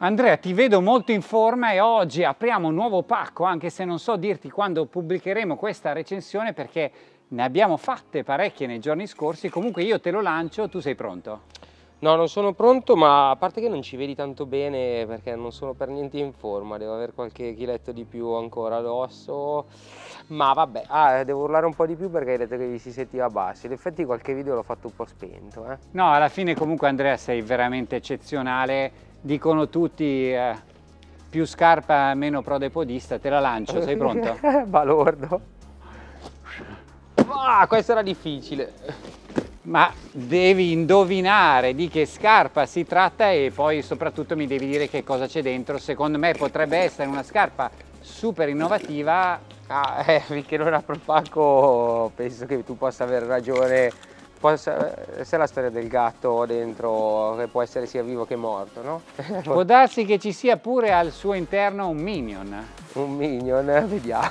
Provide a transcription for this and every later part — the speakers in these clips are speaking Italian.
Andrea, ti vedo molto in forma e oggi apriamo un nuovo pacco, anche se non so dirti quando pubblicheremo questa recensione perché ne abbiamo fatte parecchie nei giorni scorsi. Comunque io te lo lancio, tu sei pronto? No, non sono pronto, ma a parte che non ci vedi tanto bene perché non sono per niente in forma, devo avere qualche chiletto di più ancora addosso, ma vabbè, ah, devo urlare un po' di più perché hai detto che vi si sentiva basso, in effetti qualche video l'ho fatto un po' spento. Eh. No, alla fine comunque Andrea sei veramente eccezionale, dicono tutti eh, più scarpa meno prodepodista, te la lancio, sei pronto? Balordo. Ah, questo era difficile. Ma devi indovinare di che scarpa si tratta e poi soprattutto mi devi dire che cosa c'è dentro. Secondo me potrebbe essere una scarpa super innovativa. Ah, eh, finché non apro il pacco penso che tu possa avere ragione Possa essere la storia del gatto dentro che può essere sia vivo che morto, no? Può darsi che ci sia pure al suo interno un minion. Un minion, vediamo.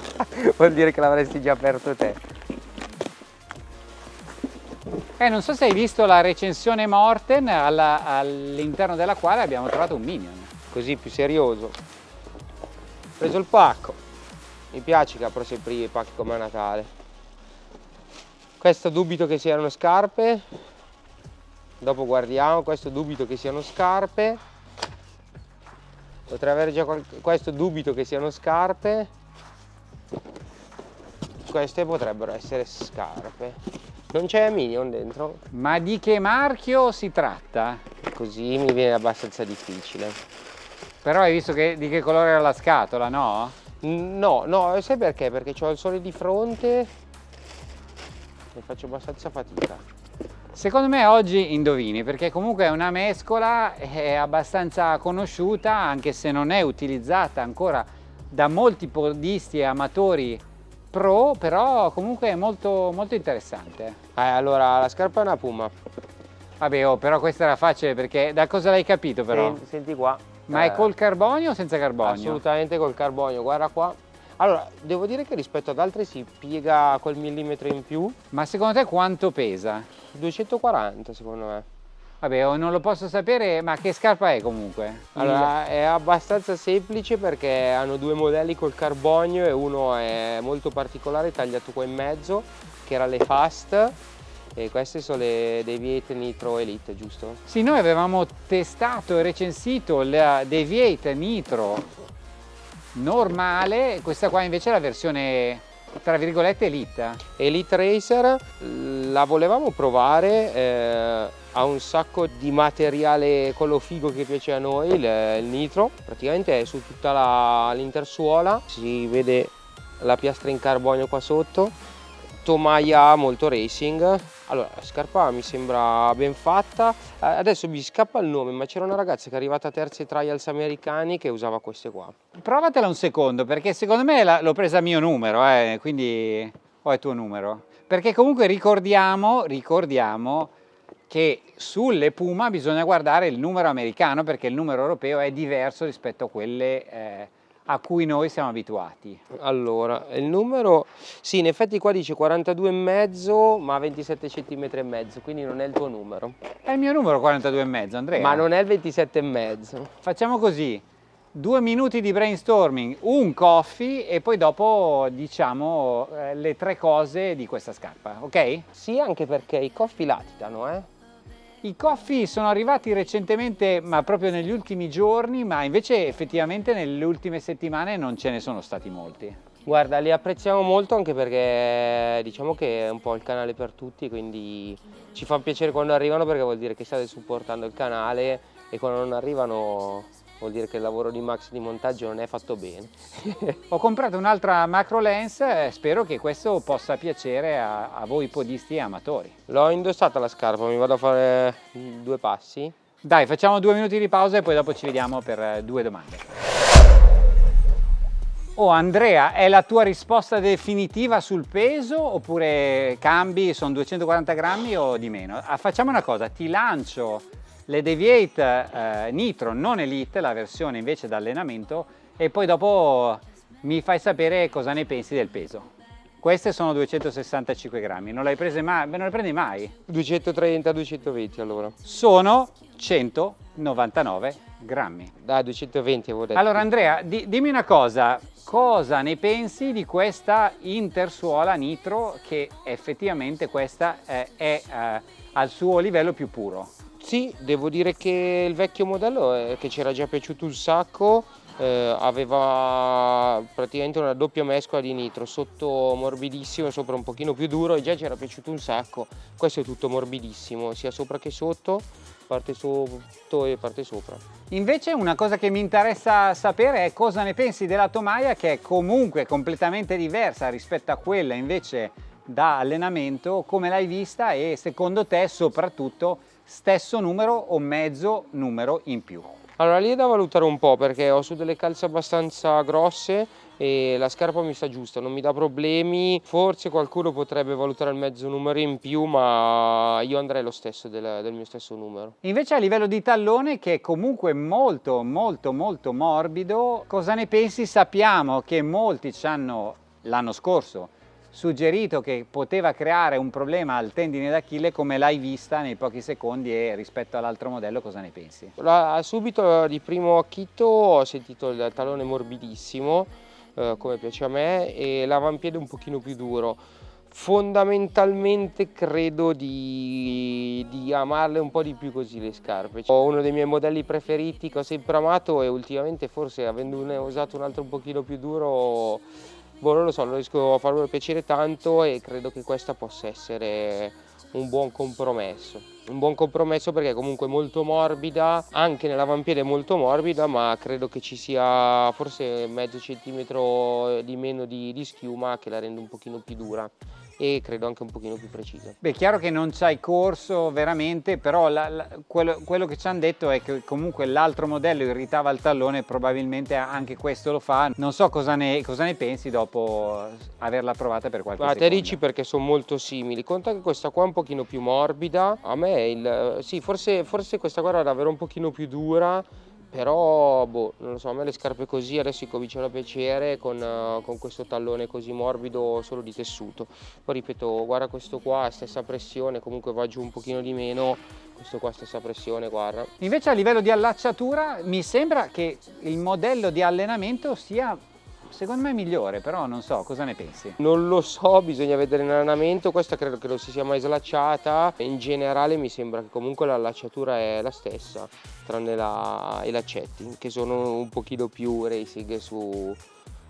Vuol dire che l'avresti già aperto te. Eh, non so se hai visto la recensione Morten all'interno della quale abbiamo trovato un minion. Così più serioso. Ho preso il pacco. Mi piace che apro sempre i pacchi come a Natale questo dubito che siano scarpe dopo guardiamo questo dubito che siano scarpe potrei avere già questo dubito che siano scarpe queste potrebbero essere scarpe non c'è Minion dentro ma di che marchio si tratta? così mi viene abbastanza difficile però hai visto che, di che colore era la scatola no? no no sai perché? perché ho il sole di fronte ne faccio abbastanza fatica. Secondo me oggi indovini perché comunque è una mescola, è abbastanza conosciuta anche se non è utilizzata ancora da molti podisti e amatori pro, però comunque è molto, molto interessante. Eh, allora la scarpa è una puma. Vabbè, oh, però questa era facile perché da cosa l'hai capito però? Senti, senti qua. Ma eh, è col carbonio o senza carbonio? Assolutamente col carbonio, guarda qua. Allora, devo dire che rispetto ad altri si piega quel millimetro in più. Ma secondo te quanto pesa? 240 secondo me. Vabbè, oh, non lo posso sapere, ma che scarpa è comunque? Allora, è abbastanza semplice perché hanno due modelli col carbonio e uno è molto particolare, tagliato qua in mezzo, che era le Fast, e queste sono le Deviate Nitro Elite, giusto? Sì, noi avevamo testato e recensito la Deviate Nitro normale, questa qua invece è la versione tra virgolette Elite. Elite Racer la volevamo provare, eh, ha un sacco di materiale quello figo che piace a noi, il, il nitro, praticamente è su tutta l'intersuola, si vede la piastra in carbonio qua sotto, tomaia molto racing, allora, la scarpa mi sembra ben fatta, adesso mi scappa il nome, ma c'era una ragazza che è arrivata a terzi trials americani che usava queste qua. Provatela un secondo, perché secondo me l'ho presa a mio numero, eh, quindi ho il tuo numero. Perché comunque ricordiamo, ricordiamo che sulle Puma bisogna guardare il numero americano, perché il numero europeo è diverso rispetto a quelle... Eh, a cui noi siamo abituati. Allora, il numero, sì, in effetti qua dice 42,5 ma 27 cm e mezzo, quindi non è il tuo numero. È il mio numero 42,5 Andrea. Ma non è il 27,5. Facciamo così, due minuti di brainstorming, un coffee e poi dopo diciamo eh, le tre cose di questa scarpa, ok? Sì, anche perché i coffee latitano, eh? I coffee sono arrivati recentemente, ma proprio negli ultimi giorni, ma invece effettivamente nelle ultime settimane non ce ne sono stati molti. Guarda, li apprezziamo molto anche perché diciamo che è un po' il canale per tutti, quindi ci fa piacere quando arrivano perché vuol dire che state supportando il canale e quando non arrivano vuol dire che il lavoro di Max di montaggio non è fatto bene. Ho comprato un'altra macro lens, e spero che questo possa piacere a, a voi podisti e amatori. L'ho indossata la scarpa, mi vado a fare due passi. Dai, facciamo due minuti di pausa e poi dopo ci vediamo per eh, due domande. Oh Andrea, è la tua risposta definitiva sul peso oppure cambi, sono 240 grammi o di meno? Ah, facciamo una cosa, ti lancio le Deviate eh, Nitro non Elite, la versione invece da allenamento e poi dopo mi fai sapere cosa ne pensi del peso. Queste sono 265 grammi, non, le prese mai, non le prendi mai? 230-220 allora. Sono 199 grammi. Da 220 avevo detto. Allora Andrea, di, dimmi una cosa, cosa ne pensi di questa intersuola nitro che effettivamente questa è, è eh, al suo livello più puro? Sì, devo dire che il vecchio modello eh, che era già piaciuto un sacco eh, aveva praticamente una doppia mescola di nitro, sotto morbidissimo sopra un pochino più duro e già ci era piaciuto un sacco. Questo è tutto morbidissimo, sia sopra che sotto, parte sotto e parte sopra. Invece una cosa che mi interessa sapere è cosa ne pensi della tomaia che è comunque completamente diversa rispetto a quella invece da allenamento, come l'hai vista e secondo te soprattutto stesso numero o mezzo numero in più? Allora lì è da valutare un po' perché ho su delle calze abbastanza grosse e la scarpa mi sta giusta, non mi dà problemi, forse qualcuno potrebbe valutare il mezzo numero in più ma io andrei lo stesso del, del mio stesso numero. Invece a livello di tallone che è comunque molto molto molto morbido, cosa ne pensi? Sappiamo che molti ci hanno l'anno scorso suggerito che poteva creare un problema al tendine d'Achille come l'hai vista nei pochi secondi e rispetto all'altro modello cosa ne pensi? Subito di primo acchito ho sentito il tallone morbidissimo eh, come piace a me e l'avampiede un pochino più duro fondamentalmente credo di, di, amarle un po' di più così le scarpe. Ho uno dei miei modelli preferiti che ho sempre amato e ultimamente forse avendone usato un altro un pochino più duro boh, non lo so, non riesco a farmelo piacere tanto e credo che questa possa essere un buon compromesso. Un buon compromesso perché è comunque molto morbida, anche nell'avampiede è molto morbida, ma credo che ci sia forse mezzo centimetro di meno di, di schiuma che la rende un pochino più dura e credo anche un pochino più precisa. Beh, chiaro che non c'hai corso veramente, però la, la, quello, quello, che ci hanno detto è che comunque l'altro modello irritava il tallone, probabilmente anche questo lo fa. Non so cosa ne, cosa ne pensi dopo averla provata per qualche Ma secondo. te dici perché sono molto simili. Conta che questa qua è un pochino più morbida, a me il, sì, forse, forse questa qua era davvero un pochino più dura, però boh, non lo so, a me le scarpe così adesso cominciano a piacere con, uh, con, questo tallone così morbido solo di tessuto. Poi ripeto guarda questo qua stessa pressione comunque va giù un pochino di meno questo qua stessa pressione guarda. Invece a livello di allacciatura mi sembra che il modello di allenamento sia Secondo me è migliore, però non so, cosa ne pensi? Non lo so, bisogna vedere in allenamento, questa credo che non si sia mai slacciata, in generale mi sembra che comunque l'allacciatura è la stessa, tranne la, i laccetti, che sono un pochino più racing su,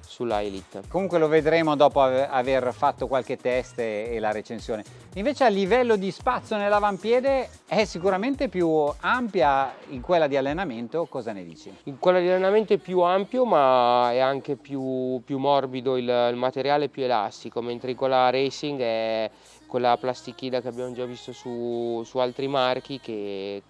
sulla Elite. Comunque lo vedremo dopo aver fatto qualche test e la recensione. Invece a livello di spazio nell'avampiede è sicuramente più ampia in quella di allenamento, cosa ne dici? In quella di allenamento è più ampio ma è anche più, più morbido il, il materiale, più elastico, mentre in quella racing è quella plastichina che abbiamo già visto su, su altri marchi che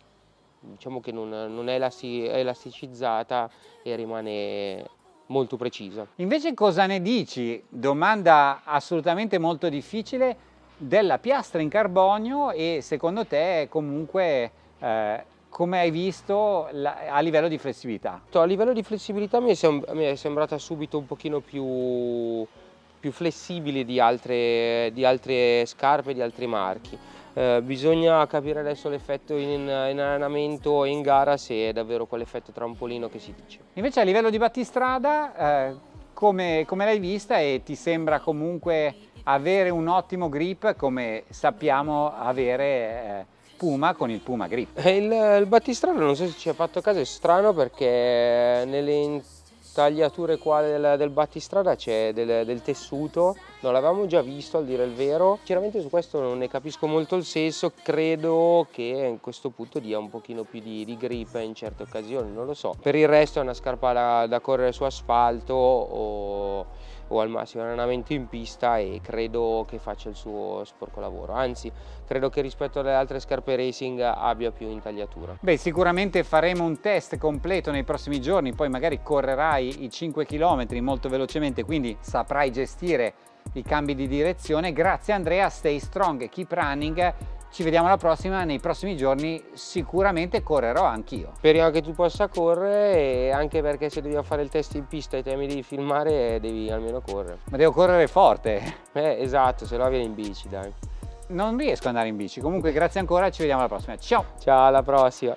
diciamo che non, non è elasticizzata e rimane molto precisa. Invece cosa ne dici? Domanda assolutamente molto difficile della piastra in carbonio e secondo te comunque eh, come hai visto la, a livello di flessibilità? A livello di flessibilità mi è, sem mi è sembrata subito un pochino più, più flessibile di altre, di altre scarpe, di altri marchi. Eh, bisogna capire adesso l'effetto in, in, allenamento e in gara se è davvero quell'effetto trampolino che si dice. Invece a livello di battistrada, eh, come, come l'hai vista e ti sembra comunque avere un ottimo grip come sappiamo avere eh, Puma con il Puma Grip? Eh, il, il battistrada non so se ci ha fatto caso, è strano perché nelle tagliature qua del, del battistrada c'è del, del, tessuto, non l'avevamo già visto al dire il vero, sinceramente su questo non ne capisco molto il senso, credo che a questo punto dia un pochino più di, di grip in certe occasioni, non lo so. Per il resto è una scarpa da, da correre su asfalto o o al massimo allenamento in pista e credo che faccia il suo sporco lavoro, anzi credo che rispetto alle altre scarpe racing abbia più intagliatura. Beh sicuramente faremo un test completo nei prossimi giorni, poi magari correrai i 5 km molto velocemente quindi saprai gestire i cambi di direzione. Grazie Andrea, stay strong, keep running ci vediamo alla prossima, nei prossimi giorni sicuramente correrò anch'io. Speriamo che tu possa correre e anche perché se dobbiamo fare il test in pista e te mi devi filmare devi almeno correre. Ma devo correre forte. Eh, esatto, se no vieni in bici dai. Non riesco ad andare in bici, comunque grazie ancora, ci vediamo alla prossima. Ciao! Ciao, alla prossima!